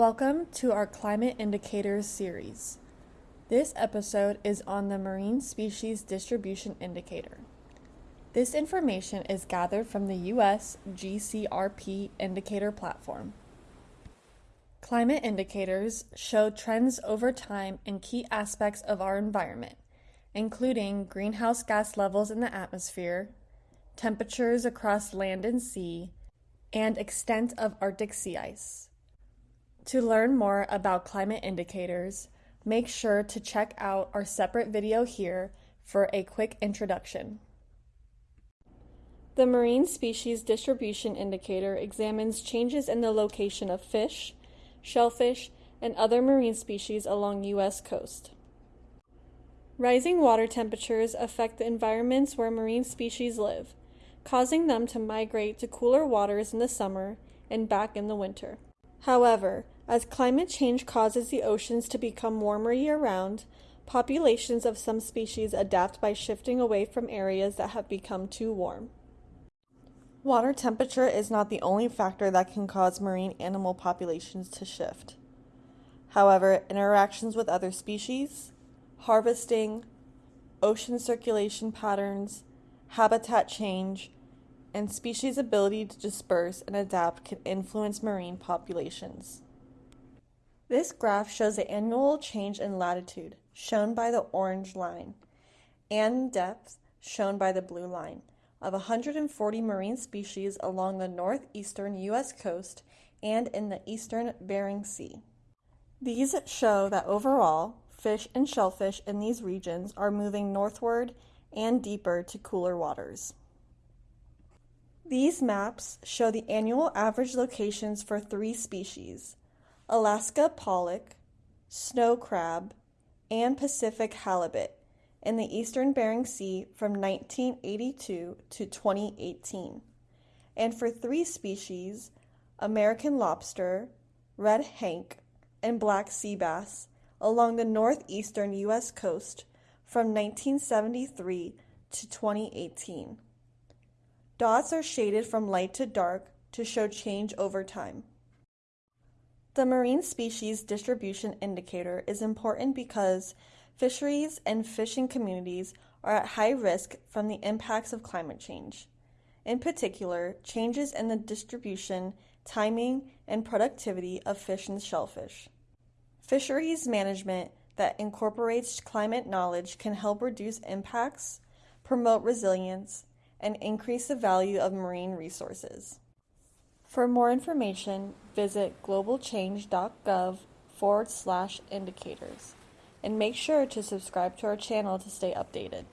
Welcome to our Climate Indicators series. This episode is on the Marine Species Distribution Indicator. This information is gathered from the U.S. GCRP indicator platform. Climate indicators show trends over time in key aspects of our environment, including greenhouse gas levels in the atmosphere, temperatures across land and sea, and extent of Arctic sea ice. To learn more about climate indicators, make sure to check out our separate video here for a quick introduction. The Marine Species Distribution Indicator examines changes in the location of fish, shellfish, and other marine species along U.S. coast. Rising water temperatures affect the environments where marine species live, causing them to migrate to cooler waters in the summer and back in the winter. However, as climate change causes the oceans to become warmer year round, populations of some species adapt by shifting away from areas that have become too warm. Water temperature is not the only factor that can cause marine animal populations to shift. However, interactions with other species, harvesting, ocean circulation patterns, habitat change, and species' ability to disperse and adapt can influence marine populations. This graph shows the annual change in latitude, shown by the orange line, and depth, shown by the blue line, of 140 marine species along the northeastern U.S. coast and in the eastern Bering Sea. These show that overall, fish and shellfish in these regions are moving northward and deeper to cooler waters. These maps show the annual average locations for three species Alaska pollock, snow crab, and Pacific halibut in the eastern Bering Sea from 1982 to 2018, and for three species American lobster, red hake, and black sea bass along the northeastern U.S. coast from 1973 to 2018. Dots are shaded from light to dark to show change over time. The Marine Species Distribution Indicator is important because fisheries and fishing communities are at high risk from the impacts of climate change. In particular, changes in the distribution, timing, and productivity of fish and shellfish. Fisheries management that incorporates climate knowledge can help reduce impacts, promote resilience, and increase the value of marine resources. For more information, visit globalchange.gov forward slash indicators and make sure to subscribe to our channel to stay updated.